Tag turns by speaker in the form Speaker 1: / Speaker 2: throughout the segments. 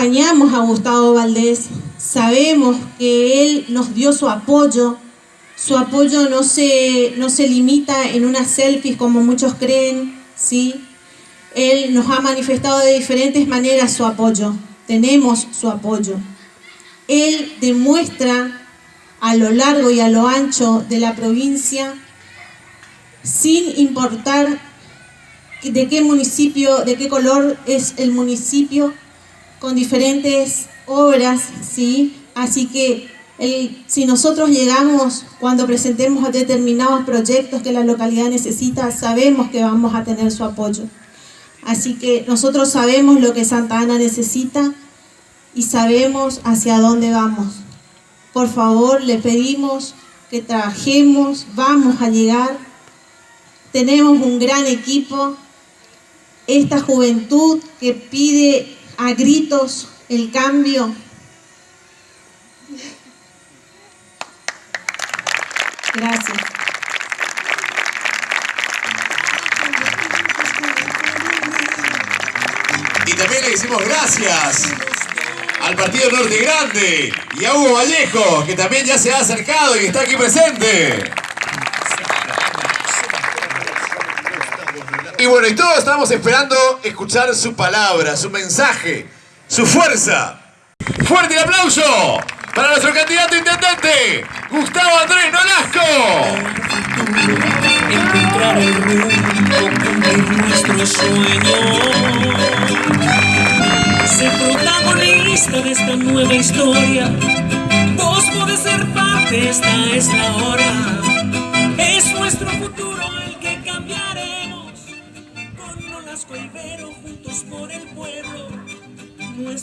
Speaker 1: acompañamos a Gustavo Valdés, sabemos que él nos dio su apoyo, su apoyo no se, no se limita en unas selfies como muchos creen, ¿sí? Él nos ha manifestado de diferentes maneras su apoyo, tenemos su apoyo. Él demuestra a lo largo y a lo ancho de la provincia, sin importar de qué municipio, de qué color es el municipio, con diferentes obras, ¿sí? Así que si nosotros llegamos cuando presentemos determinados proyectos que la localidad necesita, sabemos que vamos a tener su apoyo. Así que nosotros sabemos lo que Santa Ana necesita y sabemos hacia dónde vamos. Por favor, le pedimos que trabajemos, vamos a llegar. Tenemos un gran equipo, esta juventud que pide a gritos el cambio. Gracias.
Speaker 2: Y también le decimos gracias al Partido Norte Grande y a Hugo Vallejo, que también ya se ha acercado y está aquí presente. Y bueno, y todos estamos esperando escuchar su palabra, su mensaje, su fuerza. ¡Fuerte el aplauso para nuestro candidato intendente, Gustavo Andrés Nolasco!
Speaker 3: Encontrar el rumbo, nuestro sueño. Ser protagonista de esta nueva historia. Vos podés ser parte, esta es la hora. Es nuestro futuro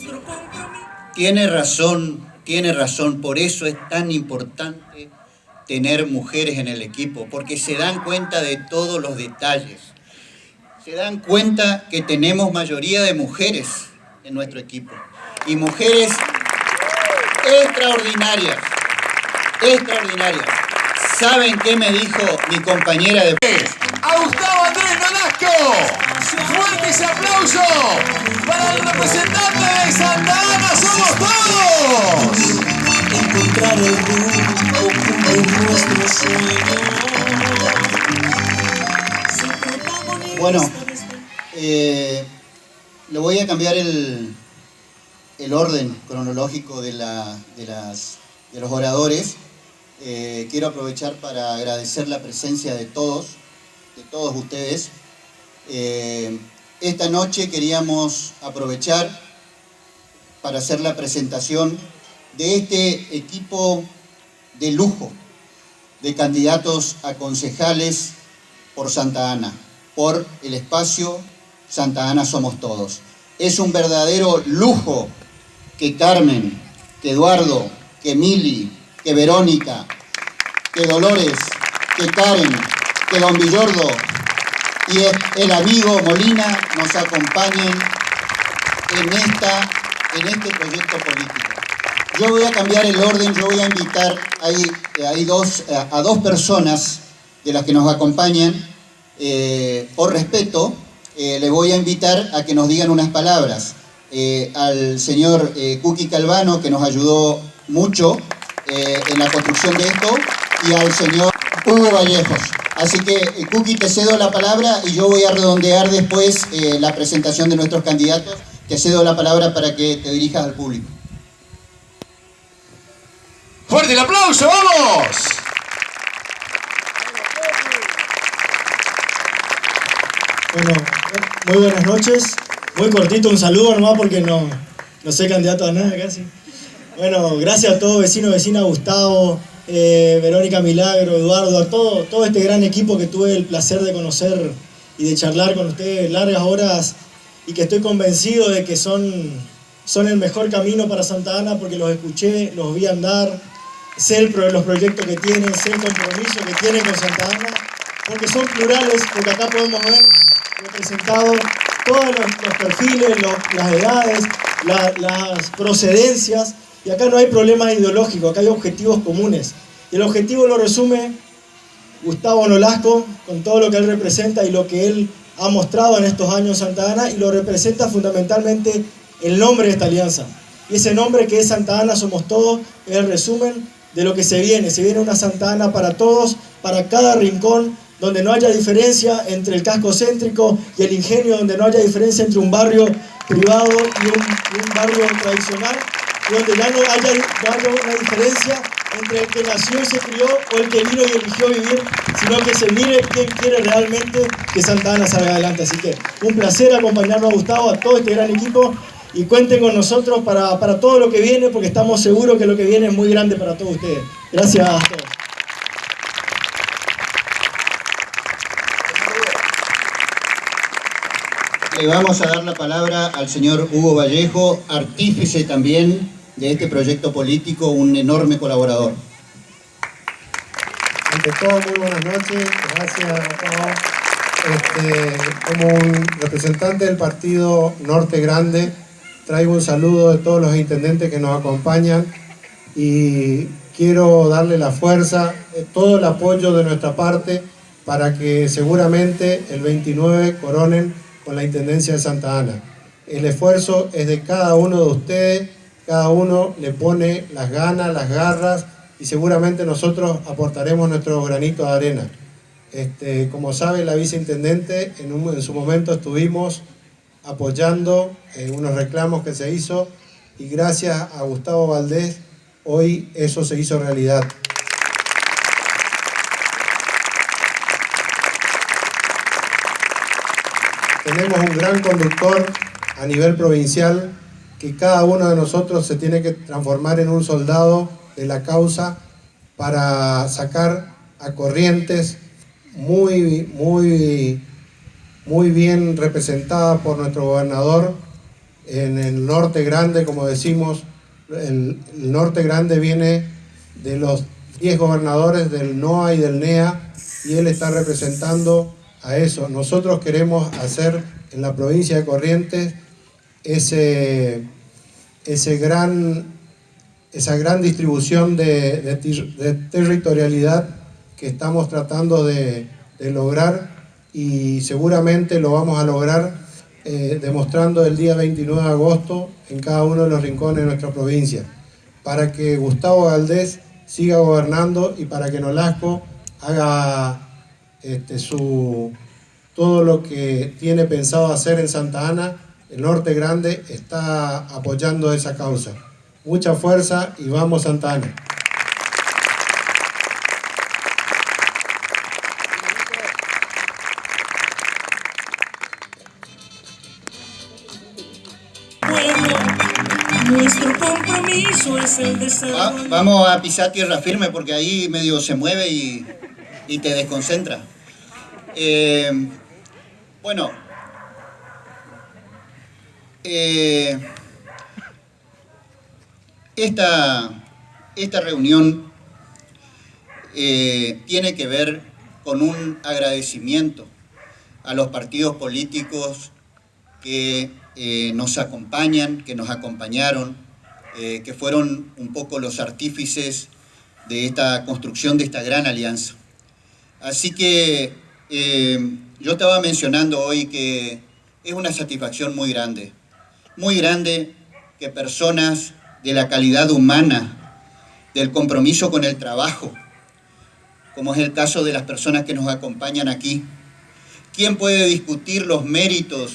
Speaker 3: nuestro
Speaker 4: Tiene razón, tiene razón, por eso es tan importante tener mujeres en el equipo, porque se dan cuenta de todos los detalles. Se dan cuenta que tenemos mayoría de mujeres en nuestro equipo. Y mujeres extraordinarias, extraordinarias. ¿Saben qué me dijo mi compañera de...
Speaker 2: A Gustavo Andrés Nolasco. Fuerte ese aplauso para el representante de Santa Ana, somos todos. Encontrar el rumbo de nuestro sueño.
Speaker 4: Bueno, eh, le voy a cambiar el, el orden cronológico de, la, de, las, de los oradores. Eh, quiero aprovechar para agradecer la presencia de todos, de todos ustedes. Eh, esta noche queríamos aprovechar para hacer la presentación de este equipo de lujo de candidatos a concejales por Santa Ana, por el espacio Santa Ana Somos Todos. Es un verdadero lujo que Carmen, que Eduardo, que Mili, que Verónica, que Dolores, que Karen, que Don Villordo, y el amigo Molina nos acompañen en, esta, en este proyecto político. Yo voy a cambiar el orden, yo voy a invitar hay, dos, a, dos personas de las que nos acompañan, eh, por respeto, eh, les voy a invitar a que nos digan unas palabras. Eh, al señor Cuqui Calvano, que nos ayudó mucho en la construcción de esto, y al señor Hugo Vallejos. Así que, eh, Cookie, te cedo la palabra y yo voy a redondear después eh, la presentación de nuestros candidatos. Te cedo la palabra para que te dirijas al público.
Speaker 2: ¡Fuerte el aplauso, vamos!
Speaker 5: Bueno, muy buenas noches. Muy cortito, un saludo nomás porque no, no soy candidato a nada casi. Bueno, gracias a todos, vecino, vecina, Gustavo, eh, Verónica Milagro, Eduardo, a todo, todo este gran equipo que tuve el placer de conocer y de charlar con ustedes largas horas y que estoy convencido de que son, son el mejor camino para Santa Ana porque los escuché, los vi andar, sé los proyectos que tienen, sé el compromiso que tienen con Santa Ana, porque son plurales, porque acá podemos ver representados todos los, perfiles, las edades, las procedencias, y acá no hay problemas ideológicos, acá hay objetivos comunes. Y el objetivo lo resume Gustavo Nolasco con todo lo que él representa y lo que él ha mostrado en estos años Santa Ana y lo representa fundamentalmente el nombre de esta alianza. Y ese nombre que es Santa Ana Somos Todos es el resumen de lo que se viene. Se viene una Santa Ana para todos, para cada rincón, donde no haya diferencia entre el casco céntrico y el ingenio, donde no haya diferencia entre un barrio privado y un, barrio tradicional, donde ya no haya, una diferencia entre el que nació y se crió o el que vino y eligió vivir, sino que se mire quién quiere realmente que Santa Ana salga adelante. Así que un placer acompañarnos a Gustavo, a todo este gran equipo y cuenten con nosotros para, para todo lo que viene, porque estamos seguros que lo que viene es muy grande para todos ustedes. Gracias a todos.
Speaker 4: Le vamos a dar la palabra al señor Hugo Vallejo, artífice también de este proyecto político, un enorme colaborador.
Speaker 6: Ante todo, muy buenas noches, gracias este, como un representante del partido Norte Grande, traigo un saludo de todos los intendentes que nos acompañan y quiero darle la fuerza, eh, todo el apoyo de nuestra parte para que seguramente el 29 coronen con la Intendencia de Santa Ana. El esfuerzo es de cada uno de ustedes, cada uno le pone las ganas, las garras y seguramente nosotros aportaremos nuestro granito de arena. Este, como sabe la viceintendente, en, en su momento estuvimos apoyando eh, unos reclamos que se hizo y gracias a Gustavo Valdés hoy eso se hizo realidad. tenemos un gran conductor a nivel provincial que cada uno de nosotros se tiene que transformar en un soldado de la causa para sacar a Corrientes muy, muy, muy bien representada por nuestro gobernador en el norte grande, como decimos, el, el norte grande viene de los 10 gobernadores del NOA y del NEA y él está representando a eso. Nosotros queremos hacer en la provincia de Corrientes ese, ese gran, esa gran distribución de, territorialidad que estamos tratando de, lograr y seguramente lo vamos a lograr eh, demostrando el día 29 de agosto en cada uno de los rincones de nuestra provincia, para que Gustavo Galdés siga gobernando y para que Nolasco haga este, su, todo lo que tiene pensado hacer en Santa Ana, el Norte Grande está apoyando esa causa. Mucha fuerza y vamos Santa Ana.
Speaker 3: Nuestro compromiso es el
Speaker 4: desarrollo. vamos a pisar tierra firme porque ahí medio se mueve y y te desconcentra. Eh, bueno, eh, esta, esta, reunión eh, tiene que ver con un agradecimiento a los partidos políticos que nos acompañan, que nos acompañaron, que fueron un poco los artífices de esta construcción de esta gran alianza. Así que eh, yo estaba mencionando hoy que es una satisfacción muy grande, muy grande que personas de la calidad humana, del compromiso con el trabajo, como es el caso de las personas que nos acompañan aquí, ¿quién puede discutir los méritos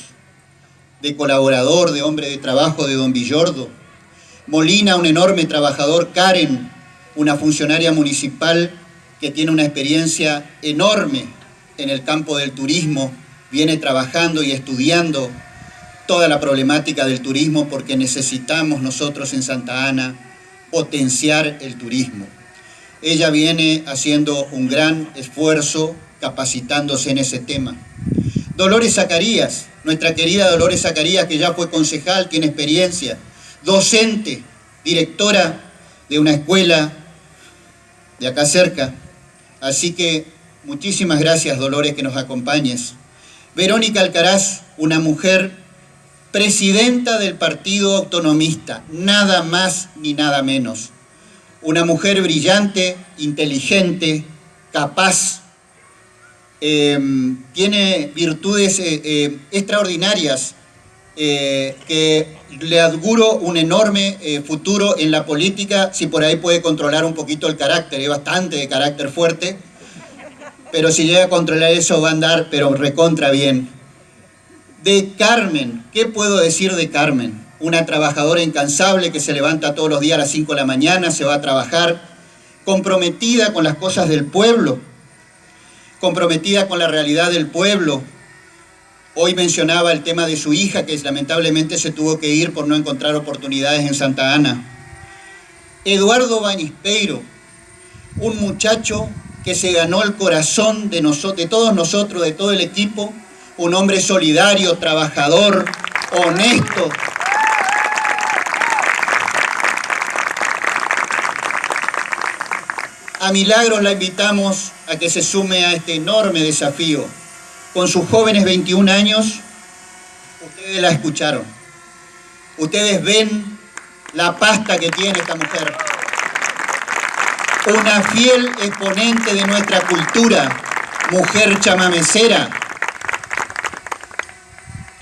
Speaker 4: de colaborador, de hombre de trabajo de don Villordo? Molina, un enorme trabajador, Karen, una funcionaria municipal que tiene una experiencia enorme en el campo del turismo, viene trabajando y estudiando toda la problemática del turismo porque necesitamos nosotros en Santa Ana potenciar el turismo. Ella viene haciendo un gran esfuerzo capacitándose en ese tema. Dolores Zacarías, nuestra querida Dolores Zacarías, que ya fue concejal, tiene experiencia, docente, directora de una escuela de acá cerca, Así que muchísimas gracias, Dolores, que nos acompañes. Verónica Alcaraz, una mujer presidenta del Partido Autonomista, nada más ni nada menos. Una mujer brillante, inteligente, capaz, em, tiene virtudes eh, eh, extraordinarias eh, que le auguro un enorme futuro en la política, si por ahí puede controlar un poquito el carácter, es bastante de carácter fuerte, pero si llega a controlar eso va a andar, pero recontra bien. De Carmen, ¿qué puedo decir de Carmen? Una trabajadora incansable que se levanta todos los días a las 5 de la mañana, se va a trabajar, comprometida con las cosas del pueblo, comprometida con la realidad del pueblo, Hoy mencionaba el tema de su hija, que lamentablemente se tuvo que ir por no encontrar oportunidades en Santa Ana. Eduardo Banispeiro, un muchacho que se ganó el corazón de, de todos nosotros, de todo el equipo, un hombre solidario, trabajador, honesto. A Milagros la invitamos a que se sume a este enorme desafío con sus jóvenes 21 años, ustedes la escucharon. Ustedes ven la pasta que tiene esta mujer. Una fiel exponente de nuestra cultura, mujer chamamecera.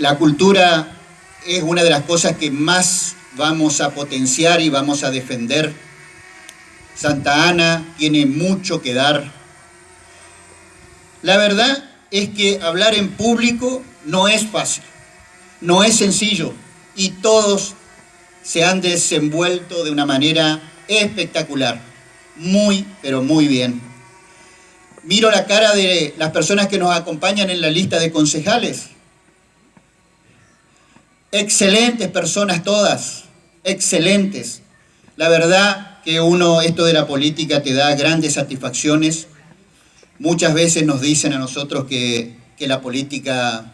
Speaker 4: La cultura es una de las cosas que más vamos a potenciar y vamos a defender. Santa Ana tiene mucho que dar. La verdad es que hablar en público no es fácil, no es sencillo y todos se han desenvuelto de una manera espectacular, muy, pero muy bien. Miro la cara de las personas que nos acompañan en la lista de concejales. Excelentes personas todas, excelentes. La verdad que uno, esto de la política te da grandes satisfacciones Muchas veces nos dicen a nosotros que, que la política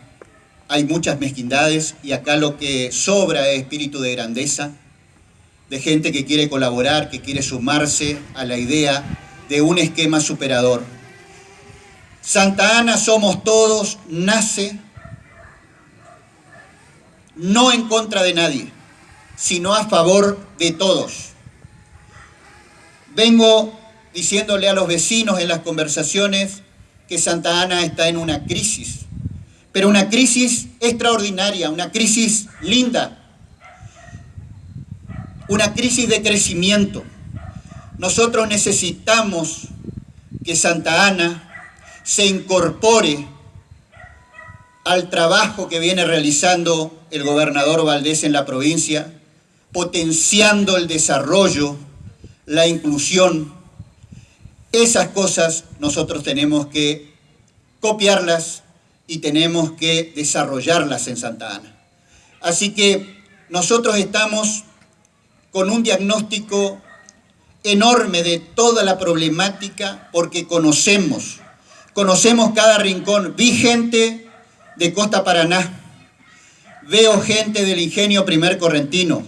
Speaker 4: hay muchas mezquindades y acá lo que sobra es espíritu de grandeza, de gente que quiere colaborar, que quiere sumarse a la idea de un esquema superador. Santa Ana somos todos, nace no en contra de nadie, sino a favor de todos. Vengo diciéndole a los vecinos en las conversaciones que Santa Ana está en una crisis, pero una crisis extraordinaria, una crisis linda, una crisis de crecimiento. Nosotros necesitamos que Santa Ana se incorpore al trabajo que viene realizando el gobernador Valdés en la provincia, potenciando el desarrollo, la inclusión, esas cosas nosotros tenemos que copiarlas y tenemos que desarrollarlas en Santa Ana. Así que nosotros estamos con un diagnóstico enorme de toda la problemática porque conocemos, conocemos cada rincón. Vi gente de Costa Paraná, veo gente del ingenio primer correntino.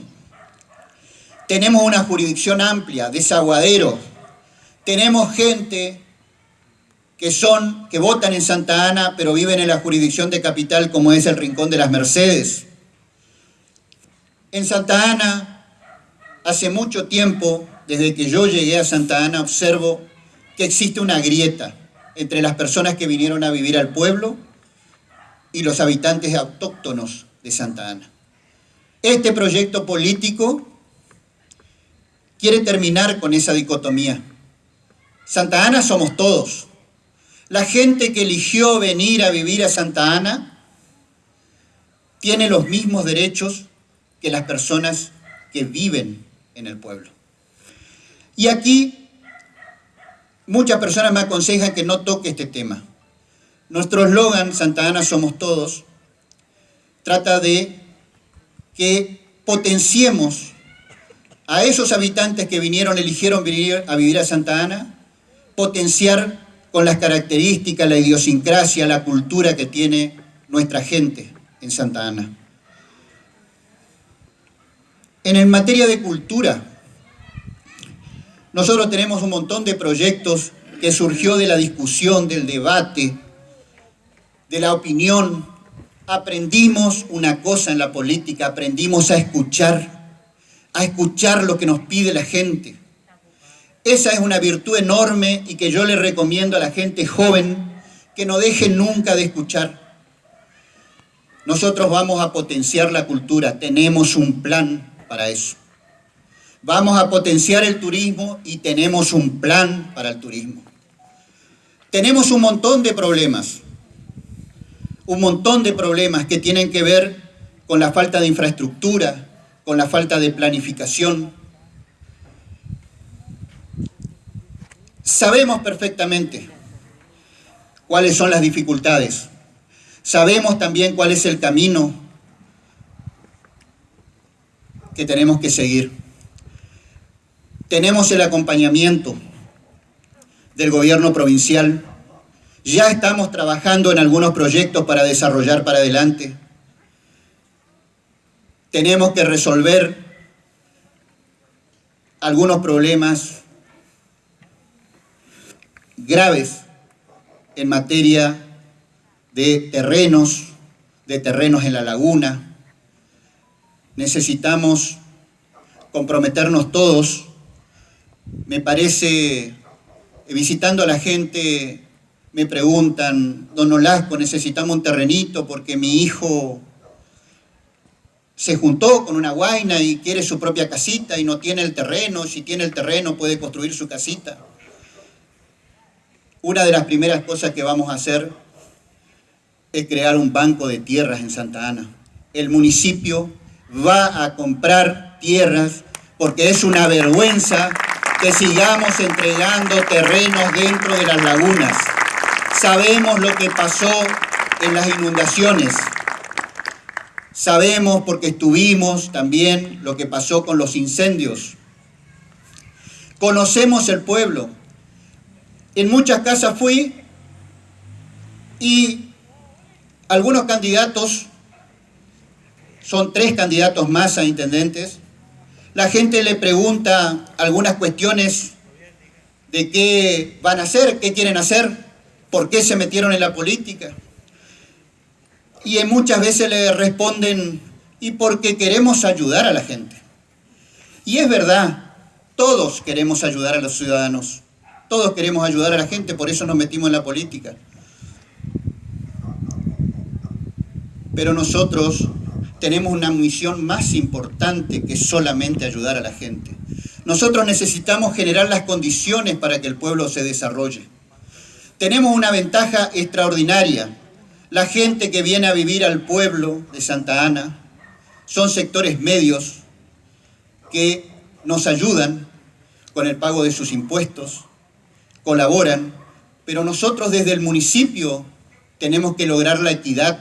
Speaker 4: Tenemos una jurisdicción amplia, desaguadero, tenemos gente que son, que votan en Santa Ana, pero viven en la jurisdicción de capital como es el Rincón de las Mercedes. En Santa Ana, hace mucho tiempo, desde que yo llegué a Santa Ana, observo que existe una grieta entre las personas que vinieron a vivir al pueblo y los habitantes autóctonos de Santa Ana. Este proyecto político quiere terminar con esa dicotomía. Santa Ana somos todos. La gente que eligió venir a vivir a Santa Ana tiene los mismos derechos que las personas que viven en el pueblo. Y aquí muchas personas me aconsejan que no toque este tema. Nuestro eslogan, Santa Ana somos todos, trata de que potenciemos a esos habitantes que vinieron, eligieron venir a vivir a Santa Ana, potenciar con las características, la idiosincrasia, la cultura que tiene nuestra gente en Santa Ana. En materia de cultura, nosotros tenemos un montón de proyectos que surgió de la discusión, del debate, de la opinión. Aprendimos una cosa en la política, aprendimos a escuchar, a escuchar lo que nos pide la gente. Esa es una virtud enorme y que yo le recomiendo a la gente joven que no deje nunca de escuchar. nosotros vamos a potenciar la cultura, tenemos un plan para eso. Vamos a potenciar el turismo y tenemos un plan para el turismo. Tenemos un montón de problemas, un montón de problemas que tienen que ver con la falta de infraestructura, con la falta de planificación. Sabemos perfectamente cuáles son las dificultades. Sabemos también cuál es el camino que tenemos que seguir. Tenemos el acompañamiento del gobierno provincial. Ya estamos trabajando en algunos proyectos para desarrollar para adelante. Tenemos que resolver algunos problemas graves en materia de terrenos, de terrenos en la laguna. Necesitamos comprometernos todos. Me parece visitando a la gente, me preguntan, don Olasco, necesitamos un terrenito porque mi hijo se juntó con una guaina y quiere su propia casita y no tiene el terreno, si tiene el terreno puede construir su casita. Una de las primeras cosas que vamos a hacer es crear un banco de tierras en Santa Ana. El municipio va a comprar tierras porque es una vergüenza que sigamos entregando terrenos dentro de las lagunas. Sabemos lo que pasó en las inundaciones. Sabemos porque estuvimos también lo que pasó con los incendios. Conocemos el pueblo. En muchas casas fui y algunos candidatos, son tres candidatos más a intendentes, la gente le pregunta algunas cuestiones de qué van a hacer, qué quieren hacer, por qué se metieron en la política. Y muchas veces le responden, y porque queremos ayudar a la gente. Y es verdad, todos queremos ayudar a los ciudadanos, todos queremos ayudar a la gente, por eso nos metimos en la política. Pero nosotros tenemos una misión más importante que solamente ayudar a la gente. Nosotros necesitamos generar las condiciones para que el pueblo se desarrolle. Tenemos una ventaja extraordinaria. La gente que viene a vivir al pueblo de Santa Ana son sectores medios que nos ayudan con el pago de sus impuestos, colaboran, pero nosotros desde el municipio tenemos que lograr la equidad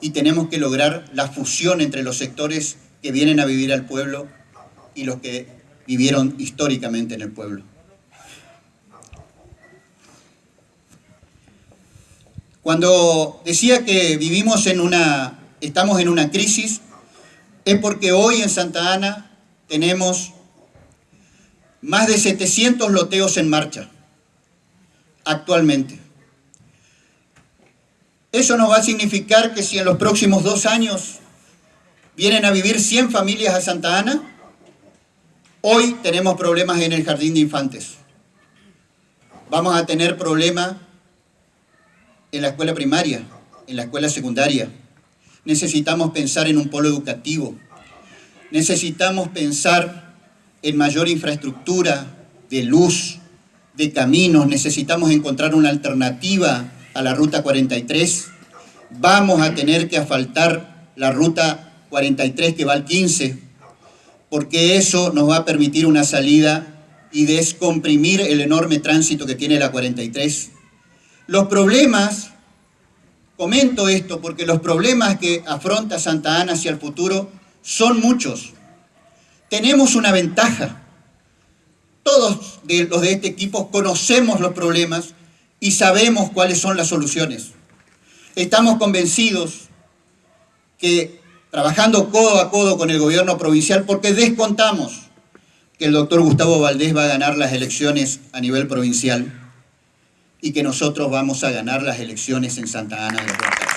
Speaker 4: y tenemos que lograr la fusión entre los sectores que vienen a vivir al pueblo y los que vivieron históricamente en el pueblo. Cuando decía que vivimos en una, estamos en una crisis, es porque hoy en Santa Ana tenemos más de 700 loteos en marcha actualmente. Eso nos va a significar que si en los próximos dos años vienen a vivir 100 familias a Santa Ana, hoy tenemos problemas en el jardín de infantes. Vamos a tener problemas en la escuela primaria, en la escuela secundaria. Necesitamos pensar en un polo educativo. Necesitamos pensar en mayor infraestructura de luz, de caminos. Necesitamos encontrar una alternativa a la ruta 43, vamos a tener que asfaltar la ruta 43 que va al 15, porque eso nos va a permitir una salida y descomprimir el enorme tránsito que tiene la 43. Los problemas, comento esto porque los problemas que afronta Santa Ana hacia el futuro son muchos. Tenemos una ventaja. Todos los de este equipo conocemos los problemas y sabemos cuáles son las soluciones. Estamos convencidos que trabajando codo a codo con el gobierno provincial, porque descontamos que el doctor Gustavo Valdés va a ganar las elecciones a nivel provincial y que nosotros vamos a ganar las elecciones en Santa Ana de los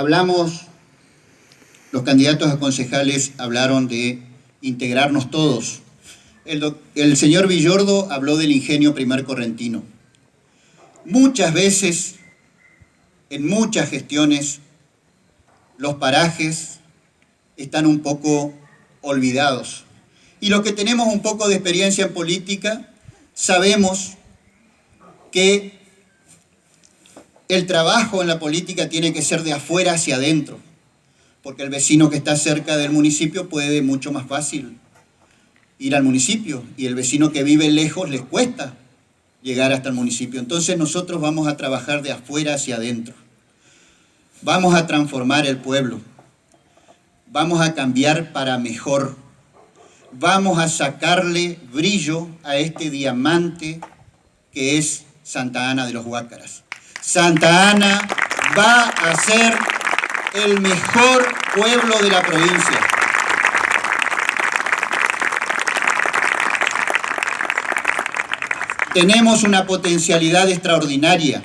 Speaker 4: hablamos los candidatos a concejales hablaron de integrarnos todos. El, el señor Villordo habló del ingenio primer correntino. Muchas veces, en muchas gestiones, los parajes están un poco olvidados. Y los que tenemos un poco de experiencia en política, sabemos que el trabajo en la política tiene que ser de afuera hacia adentro, porque el vecino que está cerca del municipio puede mucho más fácil ir al municipio y el vecino que vive lejos les cuesta llegar hasta el municipio. Entonces nosotros vamos a trabajar de afuera hacia adentro. Vamos a transformar el pueblo. Vamos a cambiar para mejor. Vamos a sacarle brillo a este diamante que es Santa Ana de los Huácaras. Santa Ana va a ser el mejor pueblo de la provincia. Tenemos una potencialidad extraordinaria.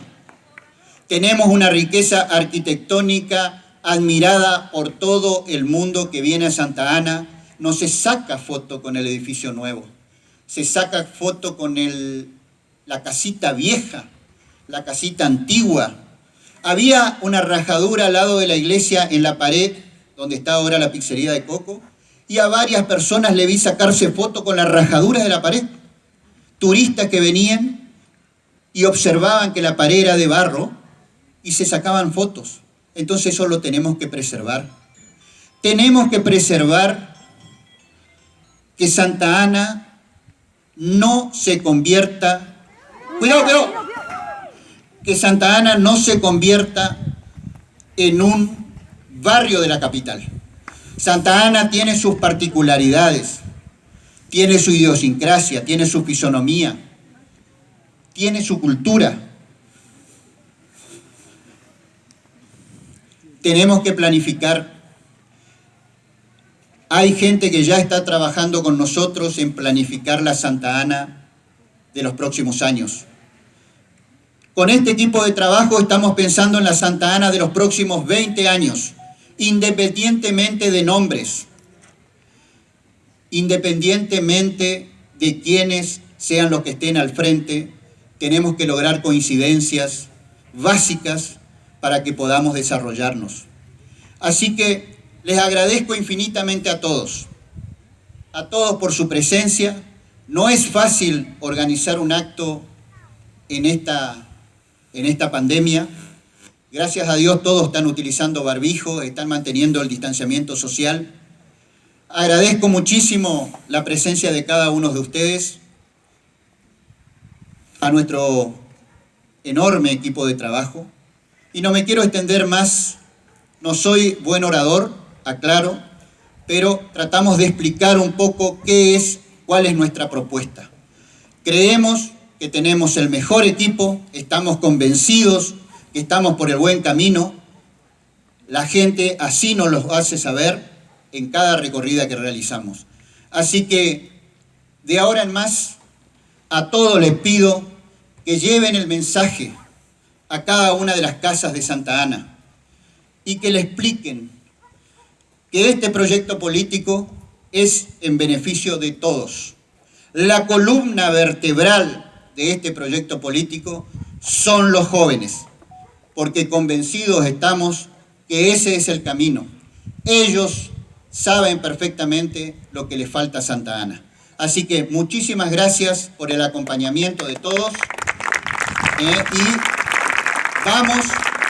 Speaker 4: Tenemos una riqueza arquitectónica admirada por todo el mundo que viene a Santa Ana. No se saca foto con el edificio nuevo, se saca foto con la casita vieja, la casita antigua. Había una rajadura al lado de la iglesia en la pared donde está ahora la pizzería de Coco y a varias personas le vi sacarse foto con la rajadura de la pared turistas que venían y observaban que la pared era de barro y se sacaban fotos. Entonces eso lo tenemos que preservar. Tenemos que preservar que Santa Ana no se convierta, cuidado, cuidado, que Santa Ana no se convierta en un barrio de la capital. Santa Ana tiene sus particularidades tiene su idiosincrasia, tiene su fisonomía, tiene su cultura. Tenemos que planificar. Hay gente que ya está trabajando con nosotros en planificar la Santa Ana de los próximos años. Con este equipo de trabajo estamos pensando en la Santa Ana de los próximos 20 años, independientemente de nombres independientemente de quienes sean los que estén al frente, tenemos que lograr coincidencias básicas para que podamos desarrollarnos. Así que les agradezco infinitamente a todos, a todos por su presencia. No es fácil organizar un acto en esta, en esta pandemia. Gracias a Dios todos están utilizando barbijo, están manteniendo el distanciamiento social. Agradezco muchísimo la presencia de cada uno de ustedes, a nuestro enorme equipo de trabajo. Y no me quiero extender más, no soy buen orador, aclaro, pero tratamos de explicar un poco qué es, cuál es nuestra propuesta. Creemos que tenemos el mejor equipo, estamos convencidos que estamos por el buen camino, la gente así nos lo hace saber, en cada recorrida que realizamos. Así que de ahora en más, a todos les pido que lleven el mensaje a cada una de las casas de Santa Ana y que le expliquen que este proyecto político es en beneficio de todos. La columna vertebral de este proyecto político son los jóvenes, porque convencidos estamos que ese es el camino. Ellos saben perfectamente lo que le falta a Santa Ana. Así que muchísimas gracias por el acompañamiento de todos. Eh, y vamos,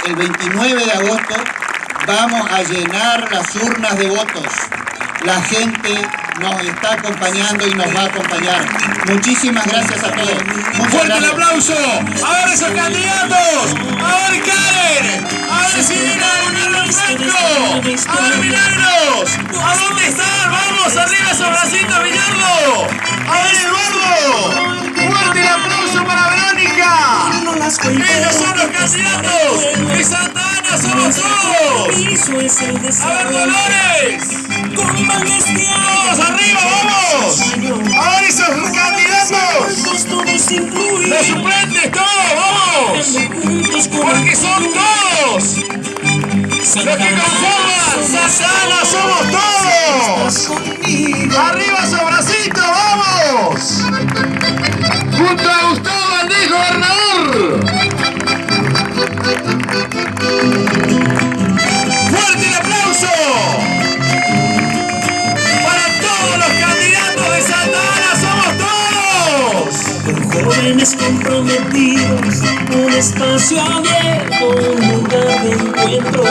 Speaker 4: el 29 de agosto, vamos a llenar las urnas de votos. La gente nos está acompañando y nos va a acompañar. Muchísimas gracias a todos.
Speaker 2: Un ¡Fuerte el aplauso! ¡A ver esos candidatos! ¡A ver Karen! ¡A ver si viene a Franco! ¡A ver Milagros! ¿A dónde están? ¡Vamos! ¡Arriba esos bracitos! ¡A ver Eduardo! ¡Fuerte el aplauso ¡Ellos son los candidatos! ¡Y Santa Ana somos todos! ¡A ver Dolores! ¡Vamos arriba, vamos! ¡A ver esos candidatos! ¡Los suplentes, todos, vamos! ¡Porque son todos! ¡Los que conforman Santana somos todos. Arriba bracito, vamos.
Speaker 3: Espacio abierto, un lugar de encuentro.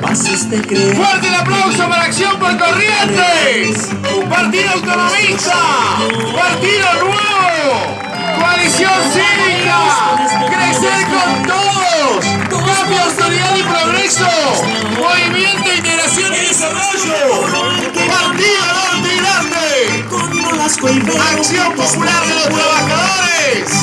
Speaker 3: Pases de creer.
Speaker 2: Fuerte el aplauso para Acción por Corrientes. Partido Autonomista. Partido Nuevo. Coalición Cívica. Crecer con todos. Cambio, autoridad y progreso. Movimiento, integración y desarrollo. Partido Norte y Grande. Acción Popular de los Trabajadores.